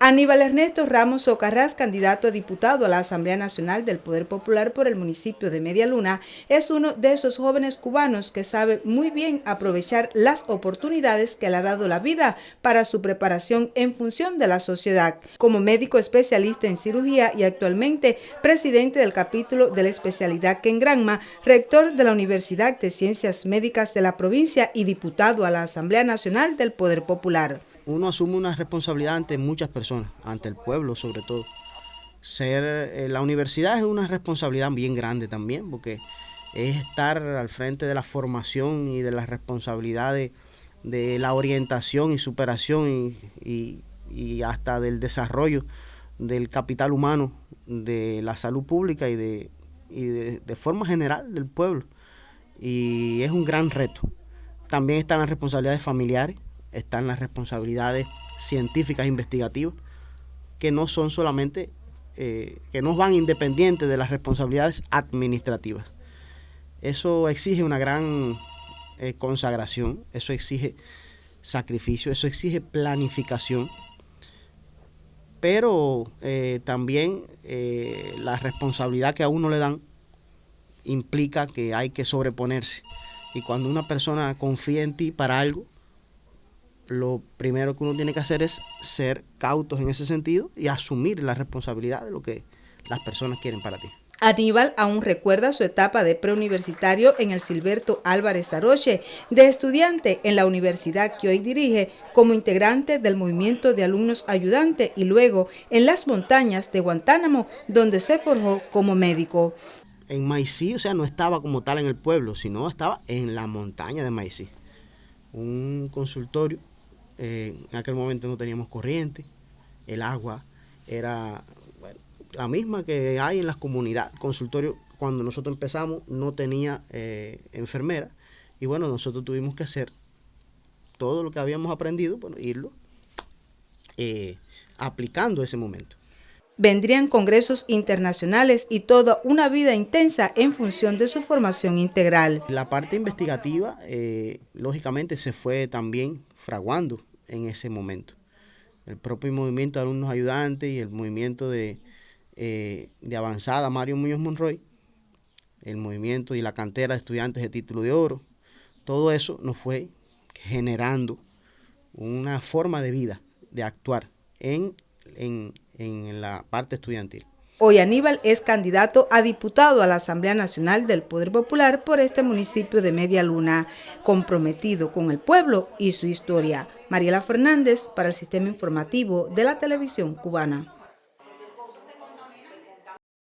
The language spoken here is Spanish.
Aníbal Ernesto Ramos Socarrás, candidato a diputado a la Asamblea Nacional del Poder Popular por el municipio de Media Luna, es uno de esos jóvenes cubanos que sabe muy bien aprovechar las oportunidades que le ha dado la vida para su preparación en función de la sociedad. Como médico especialista en cirugía y actualmente presidente del capítulo de la especialidad en Granma, rector de la Universidad de Ciencias Médicas de la provincia y diputado a la Asamblea Nacional del Poder Popular. Uno asume una responsabilidad ante muchas personas ante el pueblo sobre todo. Ser, eh, la universidad es una responsabilidad bien grande también, porque es estar al frente de la formación y de las responsabilidades de la orientación y superación y, hasta del desarrollo del capital humano, de la salud pública y de, y de forma general del pueblo. Y es un gran reto. También están las responsabilidades familiares, están las responsabilidades científicas investigativas, que no son solamente, eh, que no van independientes de las responsabilidades administrativas. Eso exige una gran eh, consagración, eso exige sacrificio, eso exige planificación, pero eh, también la responsabilidad que a uno le dan implica que hay que sobreponerse. Y cuando una persona confía en ti para algo, lo primero que uno tiene que hacer es ser cautos en ese sentido y asumir la responsabilidad de lo que las personas quieren para ti. Aníbal aún recuerda su etapa de preuniversitario en el Silberto Álvarez Aroche, de estudiante en la universidad que hoy dirige como integrante del movimiento de alumnos ayudante y luego en las montañas de Guantánamo, donde se forjó como médico. En Maicí, o sea, no estaba como tal en el pueblo, sino estaba en la montaña de Maicí. Un consultorio eh, en aquel momento no teníamos corriente, el agua era la misma que hay en las comunidades. consultorio, cuando nosotros empezamos, no tenía eh, enfermera. Y bueno, nosotros tuvimos que hacer todo lo que habíamos aprendido, bueno, irlo eh, aplicando ese momento. Vendrían congresos internacionales y toda una vida intensa en función de su formación integral. La parte investigativa, lógicamente, se fue también fraguando en ese momento. El propio movimiento de alumnos ayudantes y el movimiento de, eh, de avanzada Mario Muñoz Monroy, el movimiento y la cantera de estudiantes de título de oro, todo eso nos fue generando una forma de vida, de actuar en, en, en la parte estudiantil. Hoy Aníbal es candidato a diputado a la Asamblea Nacional del Poder Popular por este municipio de Media Luna, comprometido con el pueblo y su historia. Mariela Fernández para el Sistema Informativo de la Televisión Cubana.